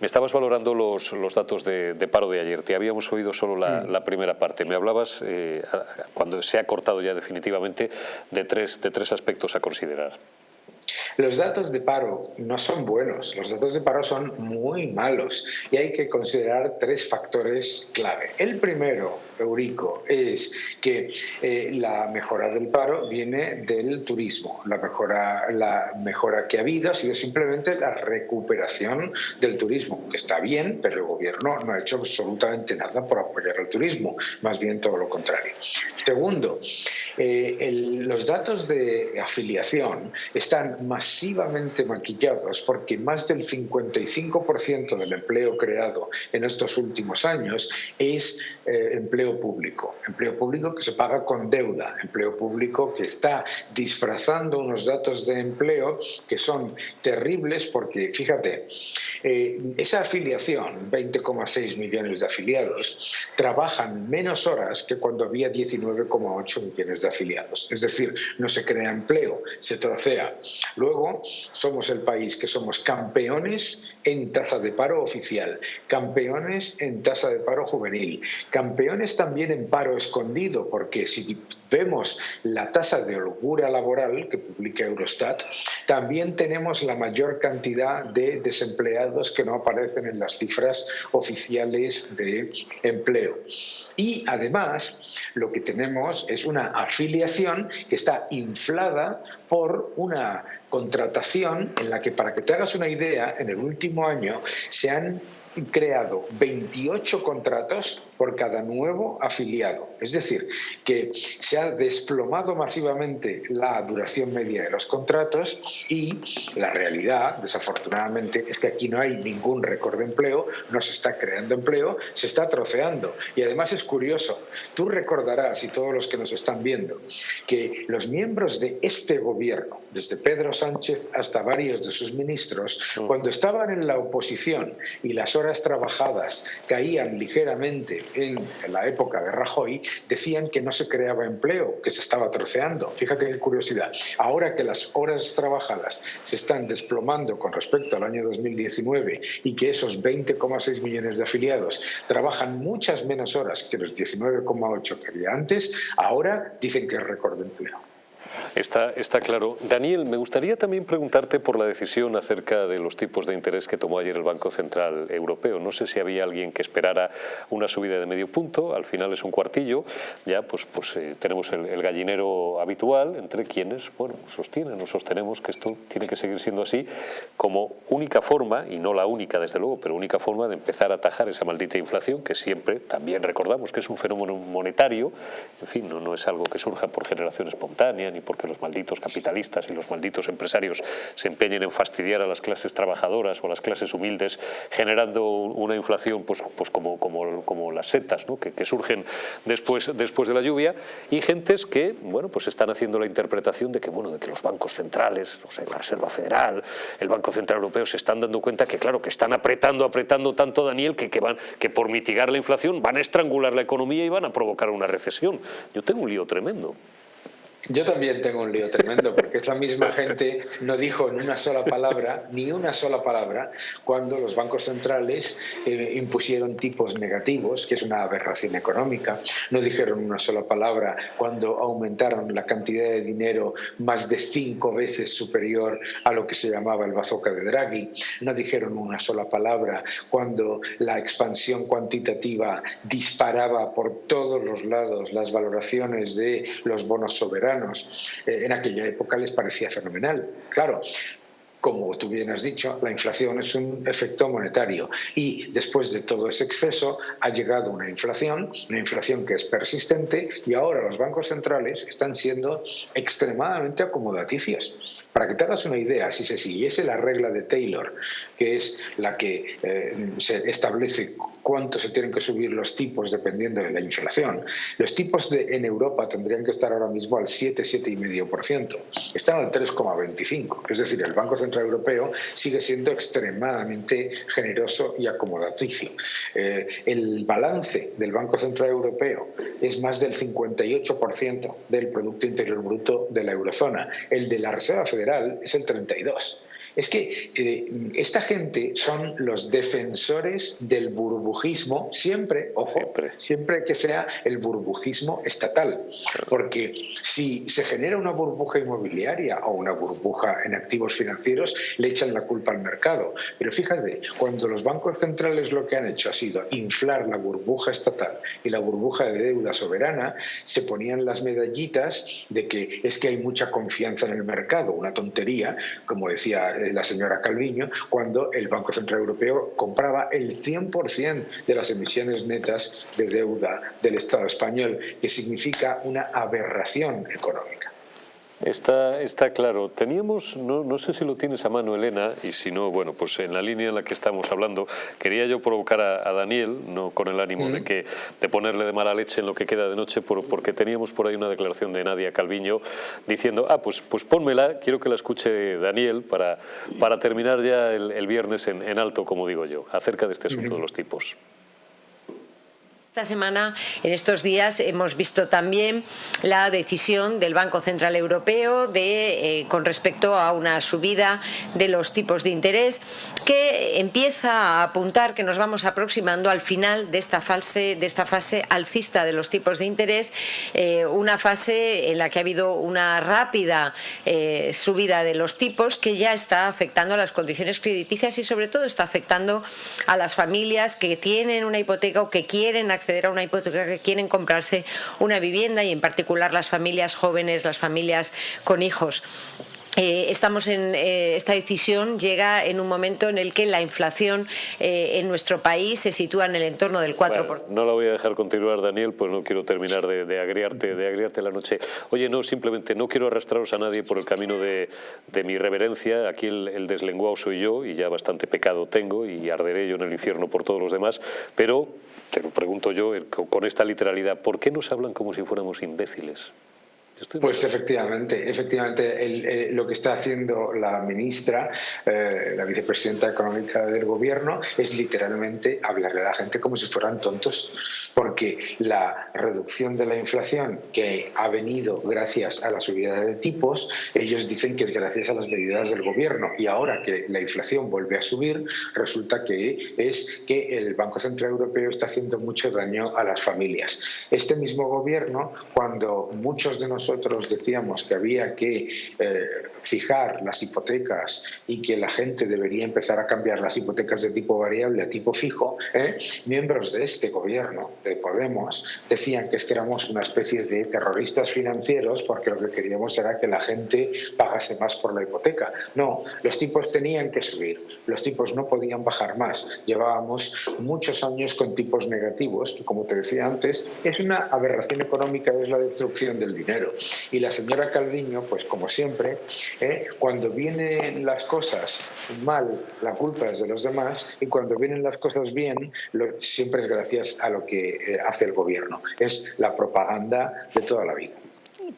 Me estabas valorando los, los datos de, paro de ayer. Te habíamos oído solo la, mm. primera parte. Me hablabas, eh, cuando se ha cortado ya definitivamente, de tres, de tres aspectos a considerar. Los datos de paro no son buenos, los datos de paro son muy malos y hay que considerar tres factores clave. El primero, Eurico, es que eh, la mejora del paro viene del turismo. La mejora, la mejora que ha habido ha sido simplemente la recuperación del turismo, que está bien, pero el gobierno no ha hecho absolutamente nada por apoyar el turismo, más bien todo lo contrario. Segundo, eh, los datos de afiliación están masivamente maquillados porque más del 55% del empleo creado en estos últimos años es eh, empleo público. Empleo público que se paga con deuda, empleo público que está disfrazando unos datos de empleo que son terribles porque, fíjate, eh, esa afiliación, 20,6 millones de afiliados, trabajan menos horas que cuando había 19,8 millones de afiliados. Es decir, no se crea empleo, se trocea. Luego, somos el país que somos campeones en tasa de paro oficial, campeones en tasa de paro juvenil, campeones también en paro escondido, porque si vemos la tasa de holgura laboral que publica Eurostat, también tenemos la mayor cantidad de desempleados que no aparecen en las cifras oficiales de empleo. Y además, lo que tenemos es una afiliación que está inflada por una contratación en la que, para que te hagas una idea, en el último año se han creado 28 contratos por cada nuevo afiliado. Es decir, que se ha desplomado masivamente la duración media de los contratos y la realidad, desafortunadamente, es que aquí no hay ningún récord de empleo, no se está creando empleo, se está troceando. Y además es curioso, tú recordarás, y todos los que nos están viendo, que los miembros de este gobierno, desde Pedro Sánchez hasta varios de sus ministros, cuando estaban en la oposición y las horas trabajadas caían ligeramente en la época de Rajoy, decían que no se creaba empleo, que se estaba troceando. Fíjate qué curiosidad. Ahora que las horas trabajadas se están desplomando con respecto al año 2019 y que esos 20,6 millones de afiliados trabajan muchas menos horas que los 19,8 que había antes, ahora dicen que es récord de empleo. Está, está claro. Daniel, me gustaría también preguntarte por la decisión acerca de los tipos de interés que tomó ayer el Banco Central Europeo. No sé si había alguien que esperara una subida de medio punto, al final es un cuartillo, ya pues, pues eh, tenemos el, gallinero habitual entre quienes bueno, sostienen o sostenemos que esto tiene que seguir siendo así como única forma, y no la única desde luego, pero única forma de empezar a atajar esa maldita inflación que siempre también recordamos que es un fenómeno monetario, en fin, no, no es algo que surja por generación espontánea ni porque los malditos capitalistas y los malditos empresarios se empeñen en fastidiar a las clases trabajadoras o a las clases humildes, generando una inflación pues, pues como, como, como las setas ¿no? que, que, surgen después, después de la lluvia, y gentes que bueno, pues están haciendo la interpretación de que, bueno, de que los bancos centrales, o sea, la Reserva Federal, el Banco Central Europeo, se están dando cuenta que, claro, que están apretando, apretando tanto, Daniel, que, que, van, que por mitigar la inflación van a estrangular la economía y van a provocar una recesión. Yo tengo un lío tremendo. Yo también tengo un lío tremendo, porque esa misma gente no dijo en una sola palabra, ni una sola palabra, cuando los bancos centrales eh, impusieron tipos negativos, que es una aberración económica. No dijeron una sola palabra cuando aumentaron la cantidad de dinero más de cinco veces superior a lo que se llamaba el bazooka de Draghi. No dijeron una sola palabra cuando la expansión cuantitativa disparaba por todos los lados las valoraciones de los bonos soberanos eh, en aquella época les parecía fenomenal. Claro, como tú bien has dicho, la inflación es un efecto monetario y después de todo ese exceso ha llegado una inflación, una inflación que es persistente y ahora los bancos centrales están siendo extremadamente acomodaticios. Para que te hagas una idea, si se siguiese la regla de Taylor, que es la que eh, se establece cuánto se tienen que subir los tipos dependiendo de la inflación, los tipos de, en Europa tendrían que estar ahora mismo al 7, 7,5%. Están al 3,25%. Es decir, el Banco Central Europeo sigue siendo extremadamente generoso y acomodaticio. Eh, el balance del Banco Central Europeo es más del 58% del Producto Interior Bruto de la eurozona. El de la Reserva Federal es el 32%. Es que eh, esta gente son los defensores del burbujismo, siempre, ojo, siempre. que sea el burbujismo estatal. Porque si se genera una burbuja inmobiliaria o una burbuja en activos financieros, le echan la culpa al mercado. Pero fíjate, cuando los bancos centrales lo que han hecho ha sido inflar la burbuja estatal y la burbuja de deuda soberana, se ponían las medallitas de que es que hay mucha confianza en el mercado, una tontería, como decía eh, la señora Calviño, cuando el Banco Central Europeo compraba el 100% de las emisiones netas de deuda del Estado español, que significa una aberración económica. Está, está claro. Teníamos, no, no, sé si lo tienes a mano, Elena, y si no, bueno, pues en la línea en la que estamos hablando, quería yo provocar a, Daniel, no con el ánimo de, que, de ponerle de mala leche en lo que queda de noche, porque teníamos por ahí una declaración de Nadia Calviño diciendo, ah, pues, pues pónmela, quiero que la escuche Daniel para, para terminar ya el, viernes en, en, alto, como digo yo, acerca de este asunto de los tipos. Esta semana, en estos días, hemos visto también la decisión del Banco Central Europeo de, eh, con respecto a una subida de los tipos de interés que empieza a apuntar que nos vamos aproximando al final de esta fase, alcista de los tipos de interés, eh, una fase en la que ha habido una rápida eh, subida de los tipos que ya está afectando a las condiciones crediticias y sobre todo está afectando a las familias que tienen una hipoteca o que quieren acceder acceder a una hipoteca que quieren comprarse una vivienda y en particular las familias jóvenes, las familias con hijos. Eh, estamos en eh, esta decisión llega en un momento en el que la inflación eh, en nuestro país se sitúa en el entorno del 4%. no la voy a dejar continuar, Daniel, pues no quiero terminar de, agriarte, de agriarte la noche. Oye, no, simplemente no quiero arrastraros a nadie por el camino de, mi reverencia. Aquí el, el, deslenguado soy yo y ya bastante pecado tengo y arderé yo en el infierno por todos los demás, pero te lo pregunto yo con esta literalidad, ¿por qué nos hablan como si fuéramos imbéciles? Pues efectivamente, efectivamente lo que está haciendo la ministra, eh, la vicepresidenta económica del gobierno, es literalmente hablarle a la gente como si fueran tontos, porque la reducción de la inflación que ha venido gracias a la subida de tipos, ellos dicen que es gracias a las medidas del gobierno y ahora que la inflación vuelve a subir, resulta que es que el Banco Central Europeo está haciendo mucho daño a las familias. Este mismo gobierno, cuando muchos de nosotros nosotros decíamos que había que eh, fijar las hipotecas y que la gente debería empezar a cambiar las hipotecas de tipo variable a tipo fijo, ¿eh? miembros de este gobierno, de Podemos, decían que es que éramos una especie de terroristas financieros porque lo que queríamos era que la gente pagase más por la hipoteca. No, los tipos tenían que subir, los tipos no podían bajar más. Llevábamos muchos años con tipos negativos, que como te decía antes, es una aberración económica, es la destrucción del dinero. Y la señora Calviño, pues como siempre, ¿eh? cuando vienen las cosas mal, la culpa es de los demás, y cuando vienen las cosas bien, siempre es gracias a lo que eh, hace el gobierno. Es la propaganda de toda la vida.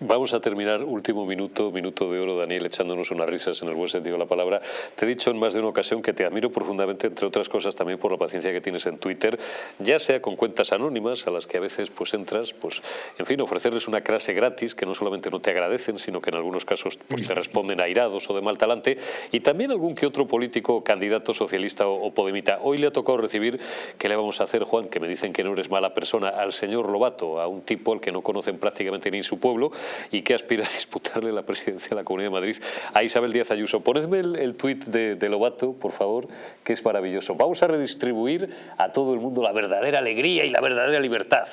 Vamos a terminar, último minuto, minuto de oro, Daniel, echándonos unas risas en el buen sentido de la palabra. Te he dicho en más de una ocasión que te admiro profundamente, entre otras cosas también por la paciencia que tienes en Twitter, ya sea con cuentas anónimas a las que a veces pues entras, pues en fin, ofrecerles una clase gratis que no solamente no te agradecen, sino que en algunos casos pues, te responden airados o de mal talante, y también algún que otro político, candidato socialista o, o podemita. Hoy le ha tocado recibir, ¿qué le vamos a hacer, Juan? Que me dicen que no eres mala persona, al señor Lobato, a un tipo al que no conocen prácticamente ni su pueblo, y que aspira a disputarle la presidencia de la Comunidad de Madrid a Isabel Díaz Ayuso. Ponedme el, tuit de, de, Lobato, por favor, que es maravilloso. Vamos a redistribuir a todo el mundo la verdadera alegría y la verdadera libertad.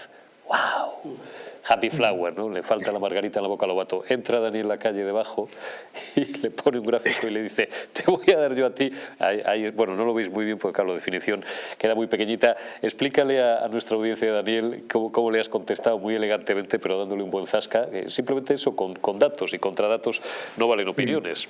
¡Wow! Happy Flower, ¿no? Le falta la margarita en la boca a Lobato. Entra Daniel en la calle debajo y le pone un gráfico y le dice, te voy a dar yo a ti. bueno, no lo veis muy bien porque, claro, la definición queda muy pequeñita. Explícale a, nuestra audiencia, Daniel, cómo, le has contestado muy elegantemente, pero dándole un buen zasca. Simplemente eso, con, con datos y contra datos no valen opiniones.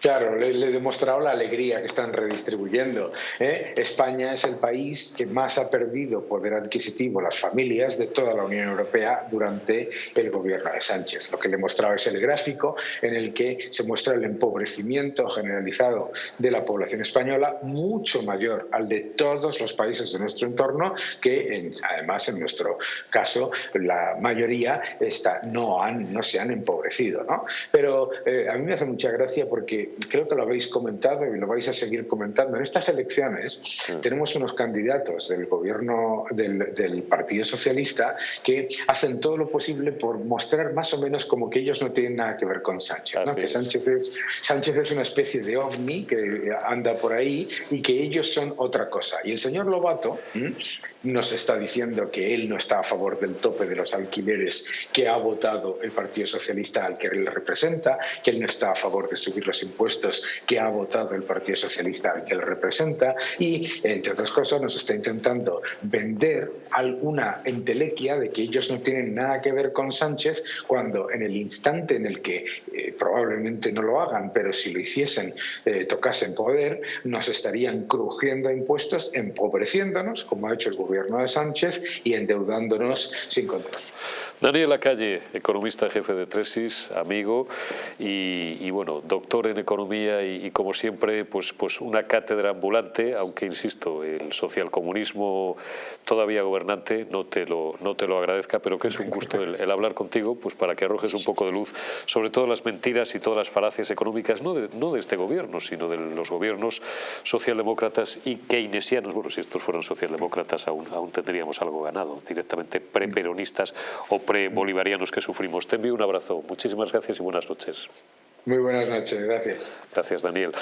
Claro, le, he demostrado la alegría que están redistribuyendo. ¿eh? España es el país que más ha perdido poder adquisitivo las familias de toda la Unión Europea durante el gobierno de Sánchez. Lo que le he mostrado es el gráfico en el que se muestra el empobrecimiento generalizado de la población española, mucho mayor al de todos los países de nuestro entorno, que además en nuestro caso la mayoría está, no, han, no se han empobrecido. ¿no? Pero eh, a mí me hace mucha gracia porque porque creo que lo habéis comentado y lo vais a seguir comentando. En estas elecciones tenemos unos candidatos del gobierno del, Partido Socialista que hacen todo lo posible por mostrar más o menos como que ellos no tienen nada que ver con Sánchez. Que Sánchez es, Sánchez es una especie de ovni que anda por ahí y que ellos son otra cosa. Y el señor Lobato nos está diciendo que él no está a favor del tope de los alquileres que ha votado el Partido Socialista al que él representa, que él no está a favor de subir los impuestos que ha votado el Partido Socialista al que él representa y, entre otras cosas, nos está intentando vender alguna entelequia de que ellos no tienen nada que ver con Sánchez cuando en el instante en el que eh, probablemente no lo hagan, pero si lo hiciesen, eh, tocasen poder, nos estarían crujiendo impuestos, empobreciéndonos, como ha hecho el gobierno de Sánchez, y endeudándonos sin control. Daniel Lacalle, economista jefe de Tresis, amigo y, bueno, doctor en economía y, como siempre pues, pues una cátedra ambulante, aunque insisto, el socialcomunismo todavía gobernante no te lo, no te lo agradezca, pero que es un gusto el, hablar contigo pues para que arrojes un poco de luz sobre todas las mentiras y todas las falacias económicas, no de, no de este gobierno, sino de los gobiernos socialdemócratas y keynesianos. Bueno, si estos fueran socialdemócratas aún, aún tendríamos algo ganado, directamente preperonistas o bolivarianos que sufrimos. Te envío un abrazo. Muchísimas gracias y buenas noches. Muy buenas noches, gracias. Gracias, Daniel.